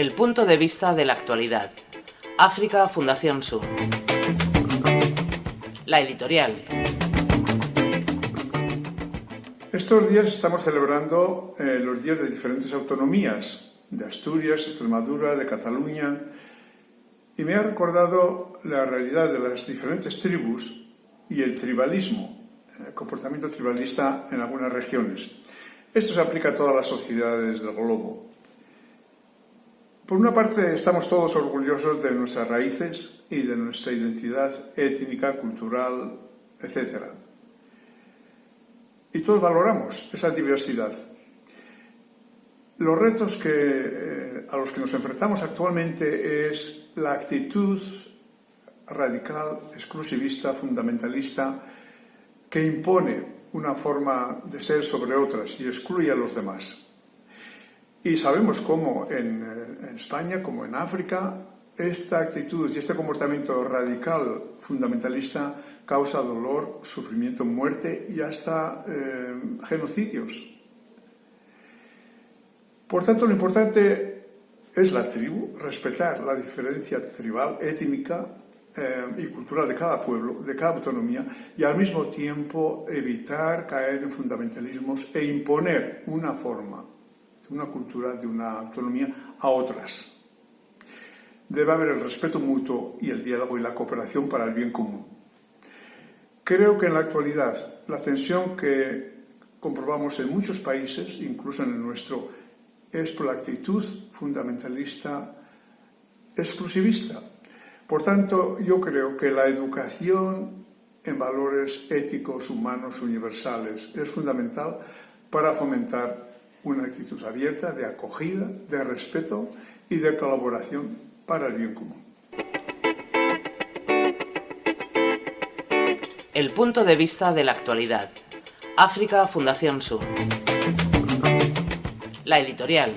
El punto de vista de la actualidad. África Fundación Sur. La editorial. Estos días estamos celebrando eh, los días de diferentes autonomías, de Asturias, Extremadura, de Cataluña, y me ha recordado la realidad de las diferentes tribus y el tribalismo, el comportamiento tribalista en algunas regiones. Esto se aplica a todas las sociedades del globo. Por una parte, estamos todos orgullosos de nuestras raíces y de nuestra identidad étnica, cultural, etc. Y todos valoramos esa diversidad. Los retos eh, a los que nos enfrentamos actualmente es la actitud radical, exclusivista, fundamentalista, que impone una forma de ser sobre otras y excluye a los demás. Y sabemos cómo en, eh, en España, como en África, esta actitud y este comportamiento radical, fundamentalista, causa dolor, sufrimiento, muerte y hasta eh, genocidios. Por tanto, lo importante es la tribu, respetar la diferencia tribal, étnica eh, y cultural de cada pueblo, de cada autonomía, y al mismo tiempo evitar caer en fundamentalismos e imponer una forma, una cultura, de una autonomía a otras. Debe haber el respeto mutuo y el diálogo y la cooperación para el bien común. Creo que en la actualidad la tensión que comprobamos en muchos países, incluso en el nuestro, es por la actitud fundamentalista exclusivista. Por tanto, yo creo que la educación en valores éticos, humanos, universales es fundamental para fomentar una actitud abierta de acogida, de respeto y de colaboración para el bien común. El punto de vista de la actualidad. África Fundación Sur. La editorial.